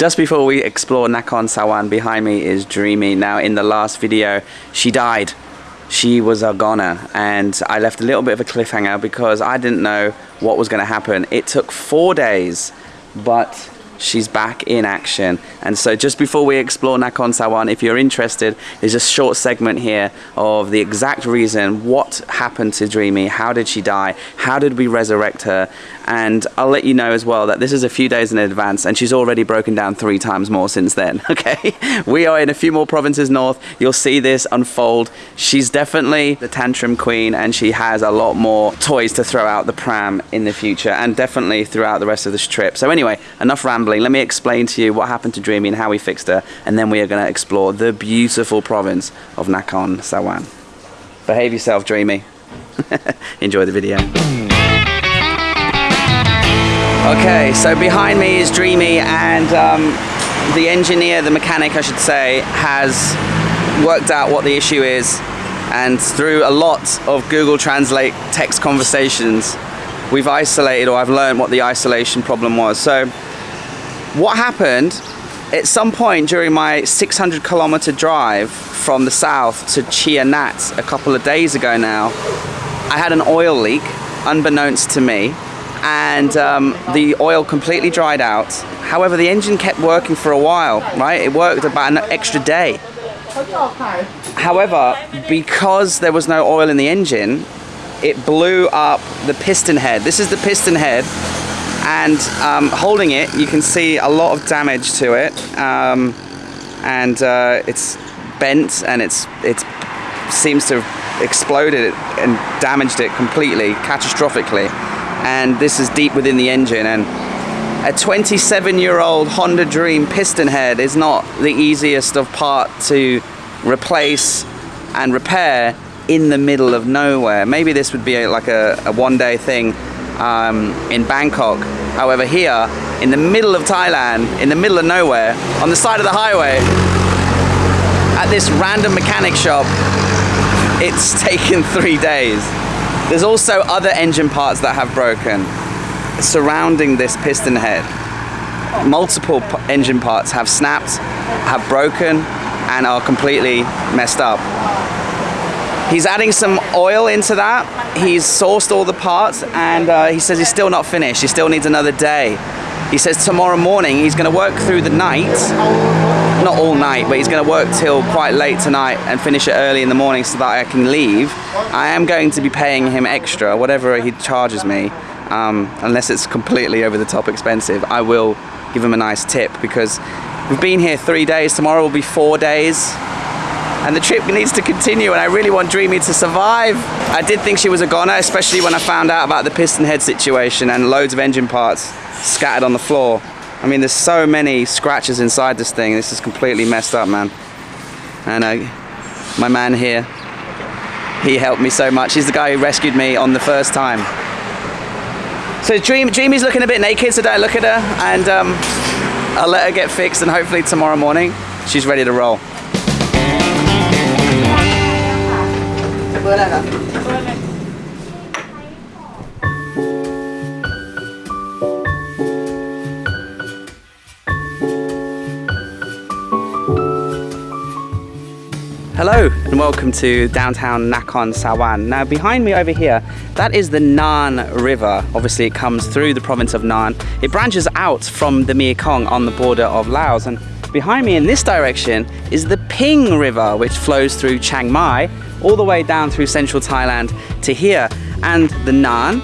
Just before we explore Nakhon Sawan, behind me is Dreamy. Now, in the last video, she died. She was a goner, and I left a little bit of a cliffhanger because I didn't know what was going to happen. It took four days, but she's back in action. And so just before we explore Nakhon Sawan, if you're interested, there's a short segment here of the exact reason, what happened to Dreamy, how did she die, how did we resurrect her, and I'll let you know as well that this is a few days in advance and she's already broken down three times more since then, okay? We are in a few more provinces north, you'll see this unfold. She's definitely the tantrum queen and she has a lot more toys to throw out the pram in the future and definitely throughout the rest of this trip. So anyway, enough rambling. Let me explain to you what happened to Dreamy and how we fixed her and then we are going to explore the beautiful province of Nakhon Sawan. Behave yourself, Dreamy. Enjoy the video. Okay, so behind me is Dreamy and um, the engineer, the mechanic I should say, has worked out what the issue is and through a lot of Google Translate text conversations we've isolated or I've learned what the isolation problem was. So what happened at some point during my 600 kilometer drive from the south to Chai Nat a couple of days ago now, I had an oil leak unbeknownst to me and um, the oil completely dried out. However, the engine kept working for a while, right? It worked about an extra day. However, because there was no oil in the engine, it blew up the piston head. This is the piston head and um, holding it, you can see a lot of damage to it. Um, and uh, it's bent and it's it seems to have exploded and damaged it completely, catastrophically and this is deep within the engine and a 27 year old Honda Dream piston head is not the easiest of part to replace and repair in the middle of nowhere. Maybe this would be like a, a, one day thing um, in Bangkok. However here, in the middle of Thailand, in the middle of nowhere, on the side of the highway, at this random mechanic shop, it's taken three days. There's also other engine parts that have broken surrounding this piston head. Multiple engine parts have snapped, have broken, and are completely messed up. He's adding some oil into that. He's sourced all the parts and uh, he says he's still not finished. He still needs another day. He says tomorrow morning he's going to work through the night, not all night, but he's going to work till quite late tonight and finish it early in the morning so that I can leave. I am going to be paying him extra, whatever he charges me, um, unless it's completely over the top expensive. I will give him a nice tip because we've been here three days, tomorrow will be four days and the trip needs to continue and I really want Dreamy to survive. I did think she was a goner, especially when I found out about the piston head situation and loads of engine parts scattered on the floor. I mean, there's so many scratches inside this thing. This is completely messed up, man. And uh, my man here, he helped me so much. He's the guy who rescued me on the first time. So Dream, Dreamy's looking a bit naked, so don't look at her. And um, I'll let her get fixed and hopefully tomorrow morning, she's ready to roll. Hello and welcome to downtown Nakhon Sawan. Now behind me over here, that is the Nan River. Obviously it comes through the province of Nan. It branches out from the Mekong on the border of Laos and behind me in this direction is the Ping River which flows through Chiang Mai all the way down through central Thailand to here. And the Nan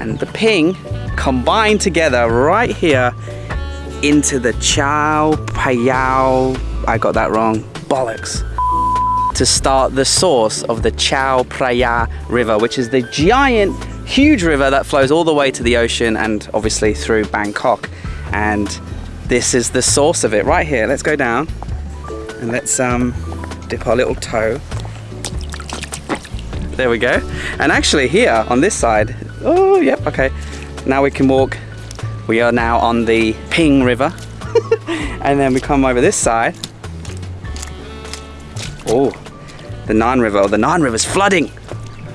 and the Ping combine together right here into the Chao Phraya, I got that wrong, bollocks to start the source of the Chao Phraya River, which is the giant, huge river that flows all the way to the ocean and obviously through Bangkok. And this is the source of it right here. Let's go down and let's um, dip our little toe. There we go. And actually here on this side, oh, yep, okay. Now we can walk. We are now on the Ping River. and then we come over this side. Oh, the Nan River. Oh, the Nan River's flooding.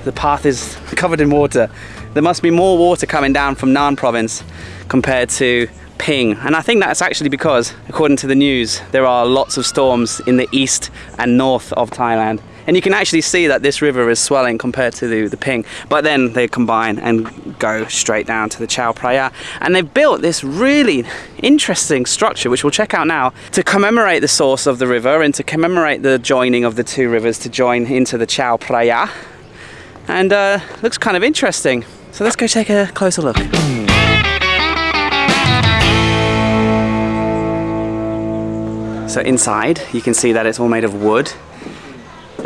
The path is covered in water. There must be more water coming down from Nan province compared to Ping. And I think that's actually because, according to the news, there are lots of storms in the east and north of Thailand. And you can actually see that this river is swelling compared to the, the Ping. But then they combine and go straight down to the Chao Phraya. And they've built this really interesting structure, which we'll check out now, to commemorate the source of the river and to commemorate the joining of the two rivers to join into the Chao Phraya. And uh, looks kind of interesting. So let's go take a closer look. So inside, you can see that it's all made of wood.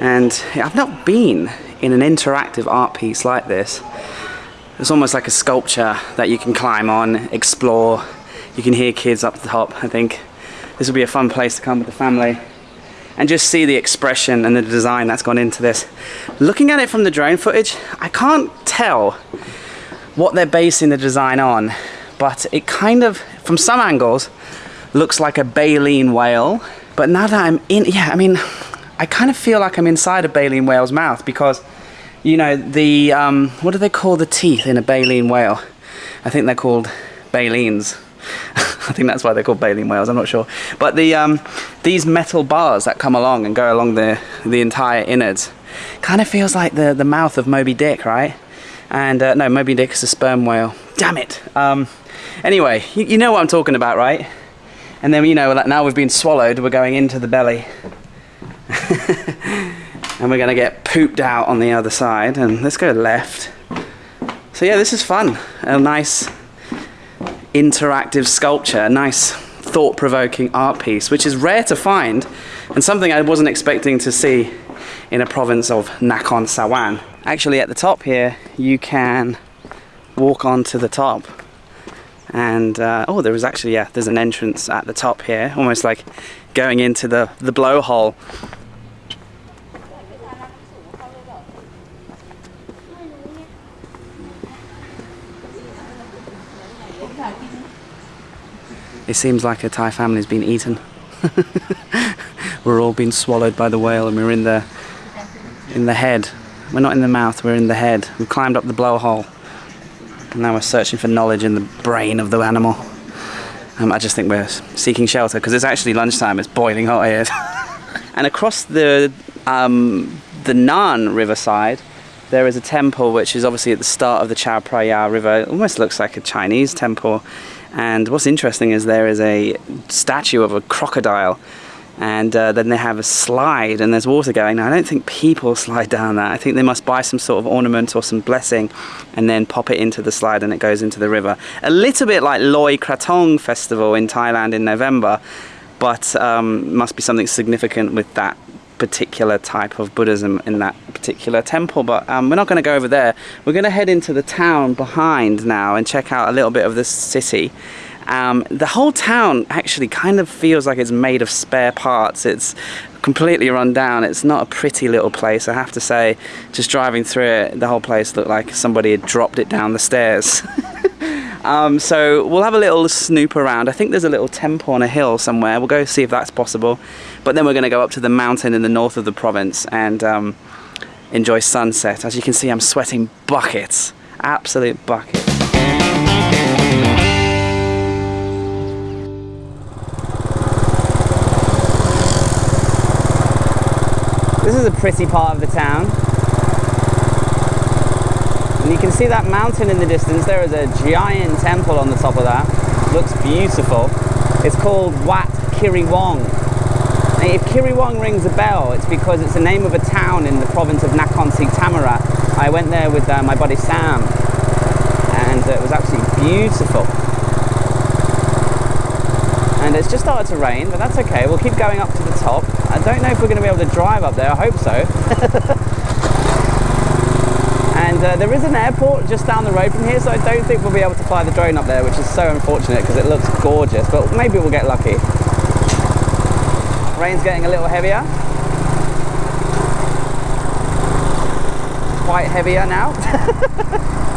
And I've not been in an interactive art piece like this. It's almost like a sculpture that you can climb on, explore. You can hear kids up the top. I think this would be a fun place to come with the family and just see the expression and the design that's gone into this. Looking at it from the drone footage, I can't tell what they're basing the design on, but it kind of, from some angles, looks like a baleen whale. But now that I'm in, yeah, I mean, I kind of feel like I'm inside a baleen whale's mouth because, you know, the, um, what do they call the teeth in a baleen whale? I think they're called baleens. I think that's why they're called baleen whales. I'm not sure, but the um, these metal bars that come along and go along the the entire innards kind of feels like the the mouth of Moby Dick, right? And uh, no, Moby Dick is a sperm whale. Damn it. Um, anyway, you, you know what I'm talking about, right? And then, you know, now we've been swallowed, we're going into the belly. and we're to get pooped out on the other side. And let's go left. So yeah, this is fun. A nice interactive sculpture, a nice thought-provoking art piece, which is rare to find and something I wasn't expecting to see in a province of Nakhon Sawan. Actually, at the top here, you can walk onto the top and uh, oh there was actually yeah there's an entrance at the top here almost like going into the the blowhole it seems like a Thai family's been eaten we're all being swallowed by the whale and we're in the in the head we're not in the mouth we're in the head We've climbed up the blowhole And now we're searching for knowledge in the brain of the animal. Um, I just think we're seeking shelter because it's actually lunchtime. It's boiling hot here. and across the um, the Nan riverside, there is a temple which is obviously at the start of the Chao Phraya River. It almost looks like a Chinese temple. And what's interesting is there is a statue of a crocodile and uh, then they have a slide and there's water going. Now, I don't think people slide down that. I think they must buy some sort of ornament or some blessing and then pop it into the slide and it goes into the river. A little bit like Loi Kratong Festival in Thailand in November, but um, must be something significant with that particular type of Buddhism in that particular temple. But um, we're not going to go over there. We're going to head into the town behind now and check out a little bit of the city. Um, the whole town actually kind of feels like it's made of spare parts. It's completely run down. It's not a pretty little place, I have to say. Just driving through it, the whole place looked like somebody had dropped it down the stairs. um, so we'll have a little snoop around. I think there's a little temple on a hill somewhere. We'll go see if that's possible. But then we're going to go up to the mountain in the north of the province and um, enjoy sunset. As you can see, I'm sweating buckets. Absolute buckets. This is a pretty part of the town. And you can see that mountain in the distance. There is a giant temple on the top of that. Looks beautiful. It's called Wat Kiriwong. And if Kiriwong rings a bell, it's because it's the name of a town in the province of Nakhon Si Thammarat. I went there with uh, my buddy Sam and uh, it was absolutely beautiful. And it's just started to rain, but that's okay. We'll keep going up to the top. I don't know if we're going to be able to drive up there. I hope so. uh, there is an airport just down the road from here, so I don't think we'll be able to fly the drone up there, which is so unfortunate because it looks gorgeous, but maybe we'll get lucky. Rain's getting a little heavier. Quite heavier now.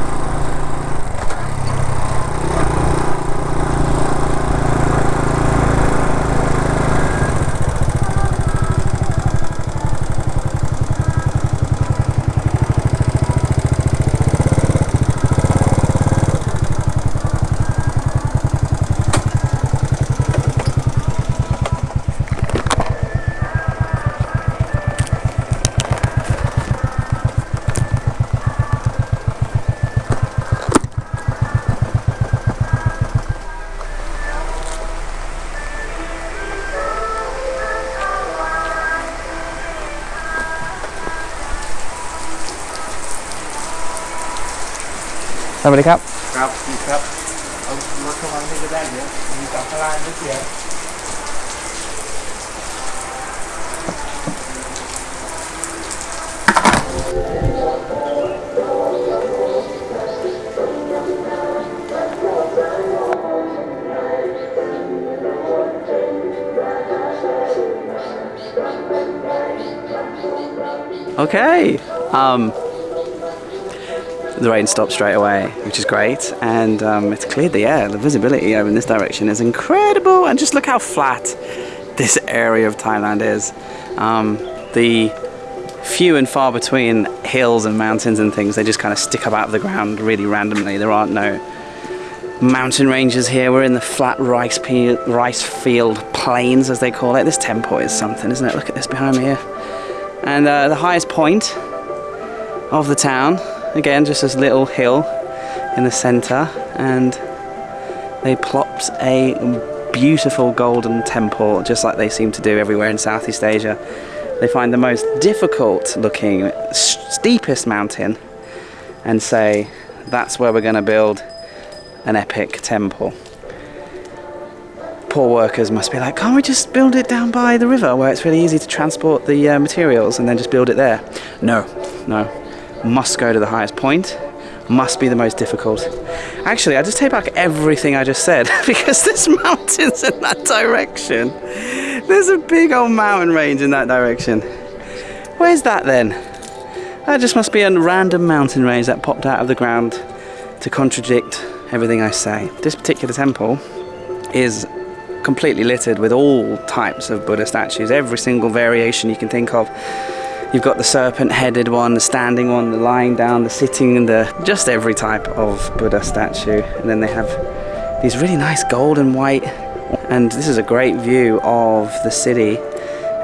สวัสดีครับ ครับดีครับเอารถเข้ามาไม่ได้เดี๋ยวมีกับพลานไม่เสีย Okay. Um, the rain stopped straight away, which is great, and um, it's cleared the air. The visibility over in this direction is incredible, and just look how flat this area of Thailand is. Um, the few and far between hills and mountains and things, they just kind of stick up out of the ground really randomly. There aren't no mountain ranges here. We're in the flat rice, rice field plains, as they call it. This temple is something, isn't it? Look at this behind me here. And uh, the highest point of the town, again, just this little hill in the centre, and they plopped a beautiful golden temple, just like they seem to do everywhere in Southeast Asia. They find the most difficult looking, steepest mountain and say, that's where we're going to build an epic temple. Poor workers must be like, can't we just build it down by the river where it's really easy to transport the uh, materials and then just build it there? No, no. Must go to the highest point. Must be the most difficult. Actually, I just take back everything I just said because there's mountains in that direction. There's a big old mountain range in that direction. Where's that then? That just must be a random mountain range that popped out of the ground to contradict everything I say. This particular temple is completely littered with all types of Buddha statues, every single variation you can think of. You've got the serpent-headed one, the standing one, the lying down, the sitting, and the just every type of Buddha statue. And then they have these really nice gold and white. And this is a great view of the city.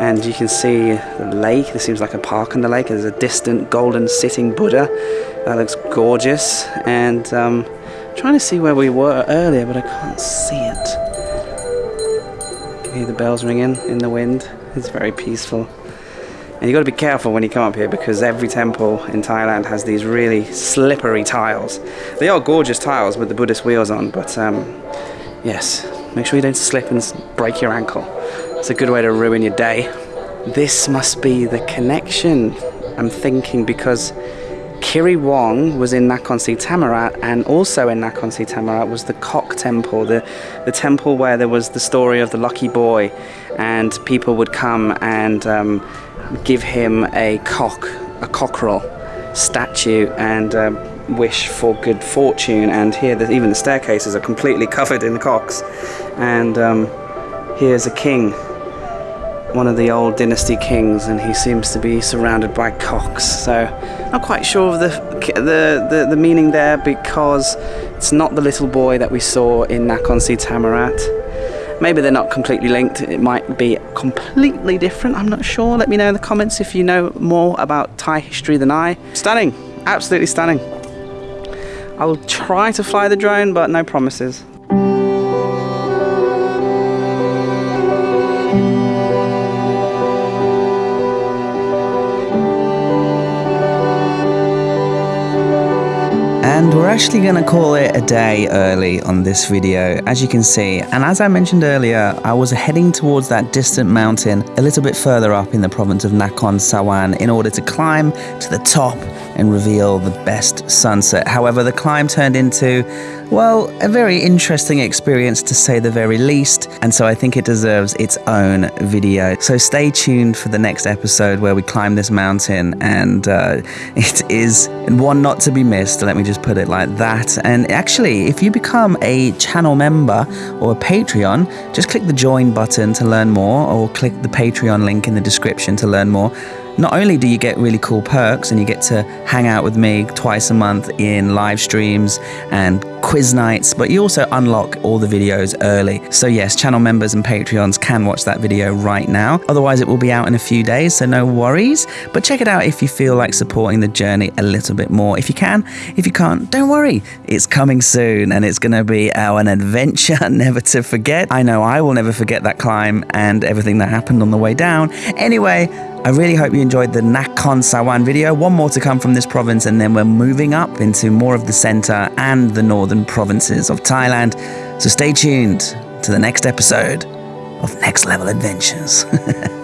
And you can see the lake. This seems like a park on the lake. There's a distant golden sitting Buddha. That looks gorgeous. And um, trying to see where we were earlier, but I can't see it. You can hear the bells ringing in the wind. It's very peaceful. And you've got to be careful when you come up here because every temple in Thailand has these really slippery tiles. They are gorgeous tiles with the Buddhist wheels on, but um, yes, make sure you don't slip and break your ankle. It's a good way to ruin your day. This must be the connection, I'm thinking, because Kiri Wong was in Nakhon Si Thammarat, and also in Nakhon Si Thammarat was the Cock Temple, the, the temple where there was the story of the lucky boy, and people would come and um, give him a cock, a cockerel statue, and um, wish for good fortune. And here, the, even the staircases are completely covered in cocks. And um, here's a king one of the old dynasty kings, and he seems to be surrounded by cocks. So, not quite sure of the the, the, the meaning there because it's not the little boy that we saw in Nakhon Si Thammarat. Maybe they're not completely linked. It might be completely different. I'm not sure. Let me know in the comments if you know more about Thai history than I. Stunning, absolutely stunning. I'll try to fly the drone, but no promises. And we're actually going to call it a day early on this video, as you can see. And as I mentioned earlier, I was heading towards that distant mountain a little bit further up in the province of Nakhon Sawan in order to climb to the top and reveal the best sunset. However, the climb turned into, well, a very interesting experience to say the very least. And so I think it deserves its own video. So stay tuned for the next episode where we climb this mountain. And uh, it is one not to be missed. Let me just put it like that. And actually, if you become a channel member or a Patreon, just click the join button to learn more or click the Patreon link in the description to learn more. Not only do you get really cool perks and you get to hang out with me twice a month in live streams and quiz nights, but you also unlock all the videos early. So, yes, channel members and Patreons can watch that video right now. Otherwise, it will be out in a few days, so no worries. But check it out if you feel like supporting the journey a little bit more. If you can, if you can't, don't worry. It's coming soon and it's going to be our an adventure never to forget. I know I will never forget that climb and everything that happened on the way down. Anyway, I really hope you enjoyed the Nakhon Sawan video. One more to come from this province, and then we're moving up into more of the center and the northern provinces of Thailand. So stay tuned to the next episode of Next Level Adventures.